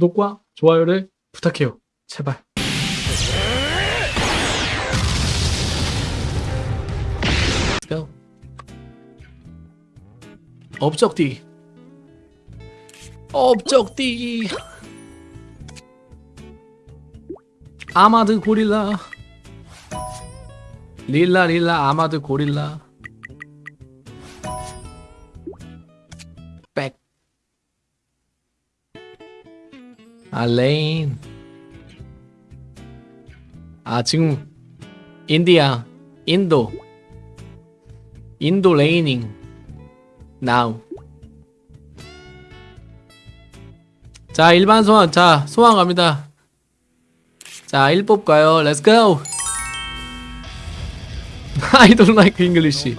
구독과 좋아요를 부탁해요. 제발. go. 업적디. 업적디. 아마드 고릴라. 릴라 릴라 아마드 고릴라. 아 레인. 아 지금 인디아 인도 인도 레이닝 나우. 자 일반 소환 자 소환 갑니다. 자 1법 가요. 렛츠고 I don't like English.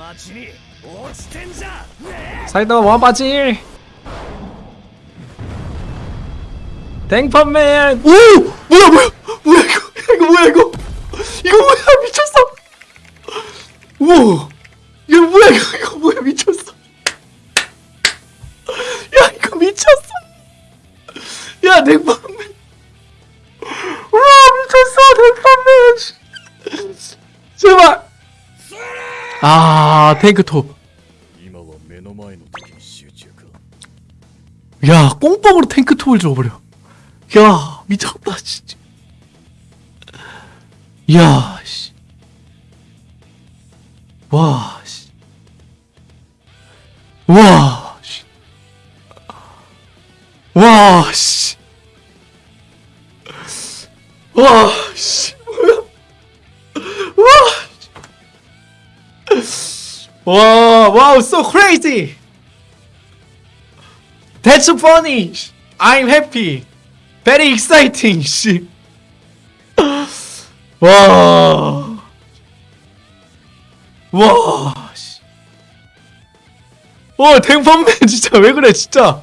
사이다마 원빠질 뭐 땡펀맨 오! 뭐야 뭐야! 뭐야 이거! 이거 뭐야 이거! 이거 뭐야 미쳤어! 우와! 이거 뭐야 이거! 이거 뭐야 미쳤어! 야 이거 미쳤어! 야 댕펀맨! 우와 미쳤어 댕펀맨! 제발! 아 탱크톱 야 꽁뽕으로 탱크톱을 줘버려 야 미쳤다 진짜 야 씨. 와 씨. 와 씨. 와 씨. 와 씨. 뭐야 와 와, wow, so crazy. That's funny. I'm happy. Very exciting. 씨. 와. 와. 씨. 와, 탱펀맨 진짜 왜 그래, 진짜.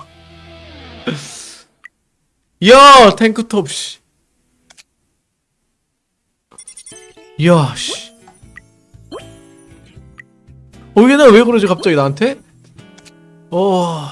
야, 탱크톱 씨. 야, 씨. 어, 얘는 왜 그러지 갑자기 나한테? 어.